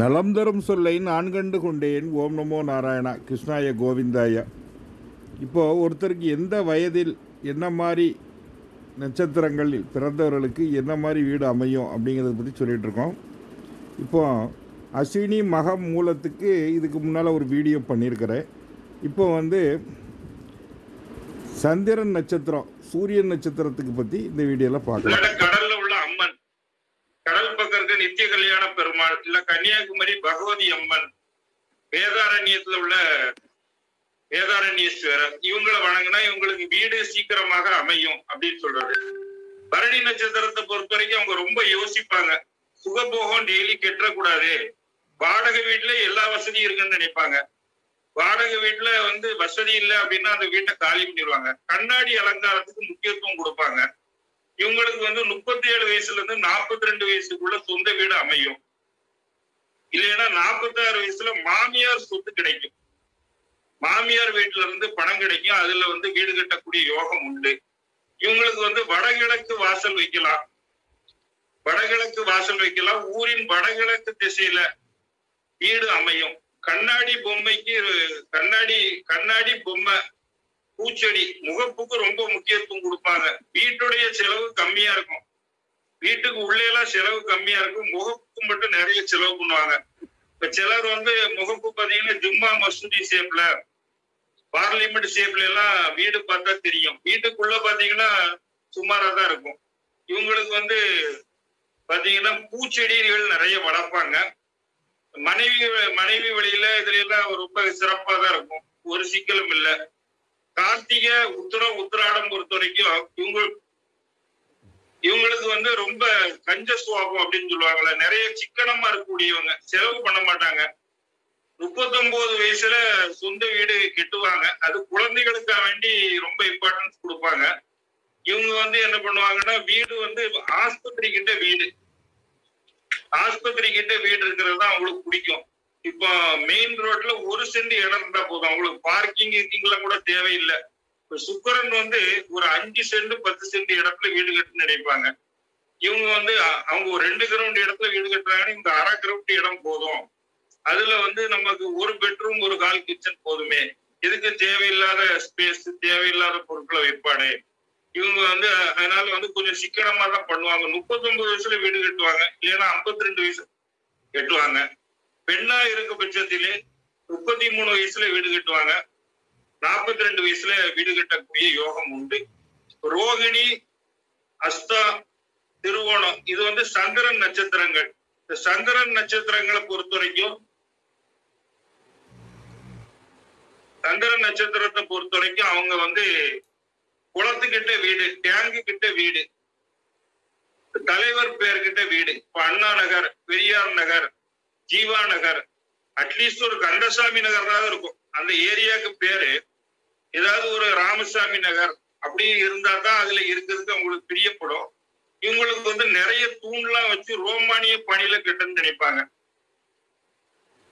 நலம் தரும் சொல்லை நான் கண்டு கொண்டேன். ஓம் நமோ நாராயணா. கிருஷ்ணாய கோவிந்தாயா. இப்போது ஒருத்தருக்கு எந்த வயதில் என்ன மாதிரி நட்சத்திரங்களில் பிறந்தவர்களுக்கு என்ன மாதிரி வீடு அமையும் அப்படிங்கிறத பற்றி சொல்லிகிட்ருக்கோம் இப்போ அஸ்வினி மகம் மூலத்துக்கு இதுக்கு முன்னால் ஒரு வீடியோ பண்ணியிருக்கிறேன். இப்போ வந்து சந்திரன் நட்சத்திரம் சூரியன் நட்சத்திரத்துக்கு பற்றி இந்த வீடியோவில் பார்க்கலாம் இல்ல கடல்ல உள்ள அம்மன் கடல் பக்கம் இருக்க நித்திய கல்யாண பெருமாள் இல்ல கன்னியாகுமரி பகவதி அம்மன் வேதாரண்யத்துல உள்ள வேதாரண்யேஸ்வரர் இவங்களை வணங்கினா இவங்களுக்கு வீடு சீக்கிரமாக அமையும் அப்படின்னு சொல்றாரு. பரணி நட்சத்திரத்தை பொறுத்த வரைக்கும் அவங்க ரொம்ப யோசிப்பாங்க. சுகபோகம் டெய்லி கெட்டக்கூடாது. வாடகை வீட்டுல எல்லா வசதியும் இருக்குன்னு நினைப்பாங்க. வாடகை வீட்டுல வந்து வசதி இல்லை அப்படின்னா அந்த வீட்டை காலி பண்ணிடுவாங்க. கண்ணாடி அலங்காரத்துக்கு முக்கியத்துவம் கொடுப்பாங்க. இவங்களுக்கு வந்து முப்பத்தி ஏழு வயசுல இருந்து நாற்பத்தி ரெண்டு வயசுக்குள்ள சொந்த வீடு அமையும். இல்லைன்னா நாற்பத்தாறு வயசுல மாமியார் சொத்து கிடைக்கும். மாமியார் வீட்டுல இருந்து பணம் கிடைக்கும். அதுல வந்து வீடு கட்டக்கூடிய யோகம் உண்டு. இவங்களுக்கு வந்து வடகிழக்கு வாசல் வைக்கலாம். வடகிழக்கு வாசல் வைக்கலாம். ஊரின் வடகிழக்கு திசையில வீடு அமையும். கண்ணாடி பொம்மைக்கு கண்ணாடி கண்ணாடி பொம்மை பூச்செடி முகப்புக்கு ரொம்ப முக்கியத்துவம் கொடுப்பாங்க. வீட்டுடைய செலவு கம்மியா இருக்கும். வீட்டுக்கு உள்ளே எல்லாம் செலவு கம்மியா இருக்கும். முகப்புக்கு மட்டும் நிறைய செலவு பண்ணுவாங்க. இப்ப சிலர் வந்து முகப்பு பாத்தீங்கன்னா ஜும்மா மசூதி ஷேப்ல பார்லிமெண்ட் ஷேப்ல எல்லாம் வீடு பார்த்தா தெரியும். வீட்டுக்குள்ள பாத்தீங்கன்னா சுமாரா தான் இருக்கும். இவங்களுக்கு வந்து பாத்தீங்கன்னா பூச்செடிகள் நிறைய வளர்ப்பாங்க. மனைவி மனைவி வழியில இதுல எல்லாம் ரொம்ப சிறப்பா தான் இருக்கும். ஒரு சிக்கலும் இல்லை. கார்த்திகை உத்திரம் உத்திராடம் பொறுத்த வரைக்கும் இவங்க இவங்களுக்கு வந்து ரொம்ப கஞ்ச சுவாபம் அப்படின்னு சொல்லுவாங்கல்ல. நிறைய சிக்கனமா இருக்கக்கூடியவங்க. செலவு பண்ண மாட்டாங்க. முப்பத்தொன்பது வயசுல சொந்த வீடு கெட்டுவாங்க. அது குழந்தைகளுக்காக வேண்டி ரொம்ப இம்பார்ட்டன்ஸ் கொடுப்பாங்க. இவங்க வந்து என்ன பண்ணுவாங்கன்னா வீடு வந்து ஆஸ்பத்திரி கிட்ட வீடு. ஆஸ்பத்திரி கிட்ட வீடு இருக்கிறது தான் அவங்களுக்கு பிடிக்கும். இப்போ மெயின் ரோட்ல ஒரு சென்ட் இடம் இருந்தா போதும். அவங்களுக்கு பார்க்கிங் இருக்கீங்களா கூட தேவையில்லை. சுக்கரன் வந்து ஒரு அஞ்சு சென்ட் பத்து சென்ட் இடத்துல வீடு கட்டுன்னு நினைப்பாங்க. இவங்க வந்து அவங்க ஒரு ரெண்டு கிரவுண்ட் இடத்துல வீடு கட்டுறாங்கன்னா இந்த அரை கிரவுண்ட் இடம் போதும். அதுல வந்து நமக்கு ஒரு பெட்ரூம் ஒரு கால் கிச்சன் போதுமே. இதுக்கு தேவையில்லாத ஸ்பேஸ் தேவையில்லாத பொருட்களை வைப்பாடு இவங்க வந்து அதனால வந்து கொஞ்சம் சிக்கனமா தான் பண்ணுவாங்க. முப்பத்தொன்பது வயசுல வீடு கட்டுவாங்க. இல்லைன்னா ஐம்பத்தி ரெண்டு வயசு கட்டுவாங்க. பெண்ணா இருக்க பட்சத்திலே முப்பத்தி மூணு வயசுல வீடு கட்டுவாங்க. நாற்பத்தி ரெண்டு வயசுல வீடு கட்டக்கூடிய யோகம் உண்டு. ரோகிணி அஸ்தா திருவோணம் இது வந்து சந்திரன் நட்சத்திரங்கள். இந்த சந்திரன் நட்சத்திரங்களை பொறுத்த வரைக்கும் சந்திரன் நட்சத்திரத்தை பொறுத்த வரைக்கும் அவங்க வந்து குளத்துக்கிட்ட வீடு டேங்கு கிட்ட வீடு தலைவர் பேர்கிட்ட வீடு. இப்ப அண்ணா நகர் பெரியார் நகர் ஜீவா நகர் அட்லீஸ்ட் ஒரு கந்தசாமி நகர்னாவது இருக்கும். அந்த ஏரியாவுக்கு பேரு ஏதாவது ஒரு ராமசாமி நகர் அப்படின்னு இருந்தா தான் அதுல இருக்கிறதுக்கு அவங்களுக்கு பிரியப்படும். இவங்களுக்கு வந்து நிறைய தூண்லாம் வச்சு ரோமானிய பணியில கட்டுன்னு நினைப்பாங்க.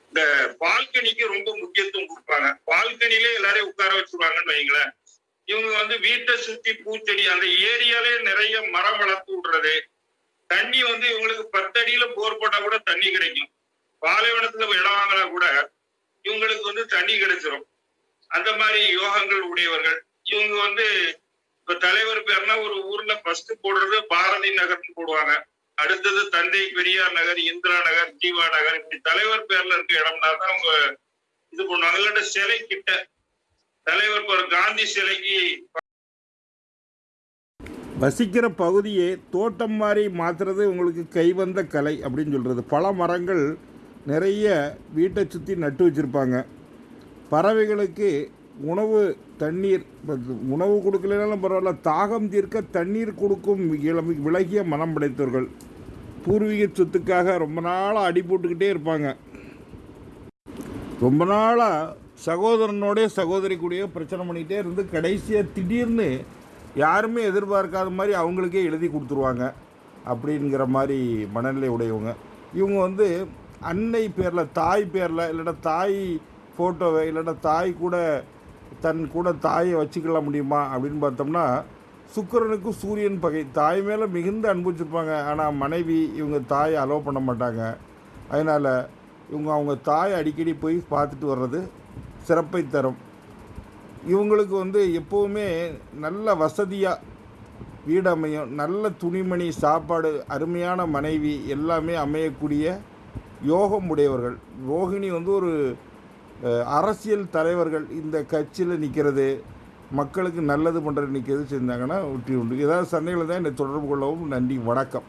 இந்த பால்கனிக்கு ரொம்ப முக்கியத்துவம் கொடுப்பாங்க. பால்கனிலே எல்லாரையும் உட்கார வச்சிருவாங்கன்னு வைங்களேன். இவங்க வந்து வீட்டை சுத்தி பூச்செடி அந்த ஏரியாலே நிறைய மரம் வளர்த்து விடுறது. தண்ணி வந்து இவங்களுக்கு பத்தடியில போர் போட்டா கூட தண்ணி கிடைக்கும். பாலைவனத்துல இடம் வாங்கினா கூட இவங்களுக்கு வந்து தண்ணி கிடைச்சிரும். அந்த மாதிரி யோகங்கள் உடையவர்கள். இவங்க வந்து இப்ப தலைவர் பேர்னா ஒரு ஊர்ல ஃபர்ஸ்ட் போடுறது பாரதி நகர்னு போடுவாங்க. அடுத்தது தந்தை பெரியார் நகர் இந்திரா நகர் ஜீவா நகர் இப்படி தலைவர் பேர்ல இருக்க இடம்னா தான் அவங்க இது பண்ணுவாங்க. இல்லாட்ட சிலை கிட்ட தலைவர் ஒரு காந்தி சிலைக்கு வசிக்கிற பகுதியை தோட்டம் மாதிரி மாற்றுறது உங்களுக்கு கைவந்த கலை அப்படின்னு சொல்கிறது பல மரங்கள் நிறைய வீட்டை சுற்றி நட்டு வச்சுருப்பாங்க. பறவைகளுக்கு உணவு தண்ணீர் உணவு கொடுக்கலனாலும் பரவாயில்ல தாகம் தீர்க்க தண்ணீர் கொடுக்கும் விலகிய மனம் படைத்தவர்கள். பூர்வீக சொத்துக்காக ரொம்ப நாளாக அடி போட்டுக்கிட்டே இருப்பாங்க. ரொம்ப நாளாக சகோதரனோடைய சகோதரி கூடயே பிரச்சனை பண்ணிக்கிட்டே இருந்து கடைசியாக திடீர்னு யாருமே எதிர்பார்க்காத மாதிரி அவங்களுக்கே எழுதி கொடுத்துருவாங்க. அப்படிங்கிற மாதிரி மனநிலை உடையவங்க. இவங்க வந்து அன்னை பேரில் தாய் பேரில் இல்லைன்னா தாய் ஃபோட்டோவை இல்லைன்னா தாய் கூட தன் கூட தாயை வச்சுக்கொள்ள முடியுமா? அப்படின்னு பார்த்தோம்னா சுக்கிரனுக்கு சூரியன் பகை. தாய் மேலே மிகுந்த அன்பு ஆனால் மனைவி இவங்க தாயை அலோவ் பண்ண மாட்டாங்க. அதனால் இவங்க அவங்க தாய் அடிக்கடி போய் பார்த்துட்டு வர்றது சிறப்பை தரும். இவங்களுக்கு வந்து எப்போவுமே நல்ல வசதியாக வீடு அமையும். நல்ல துணிமணி சாப்பாடு அருமையான மனைவி எல்லாமே அமையக்கூடிய யோகம் உடையவர்கள். ரோகிணி வந்து ஒரு அரசியல் தலைவர்கள் இந்த கட்சியில் நிற்கிறது மக்களுக்கு நல்லது பண்ணுறது நிற்கிறது செஞ்சாங்கன்னா வெற்றி உண்டு. ஏதாவது சண்டைகளை தான் என்னை தொடர்பு கொள்ளவும் நன்றி வணக்கம்.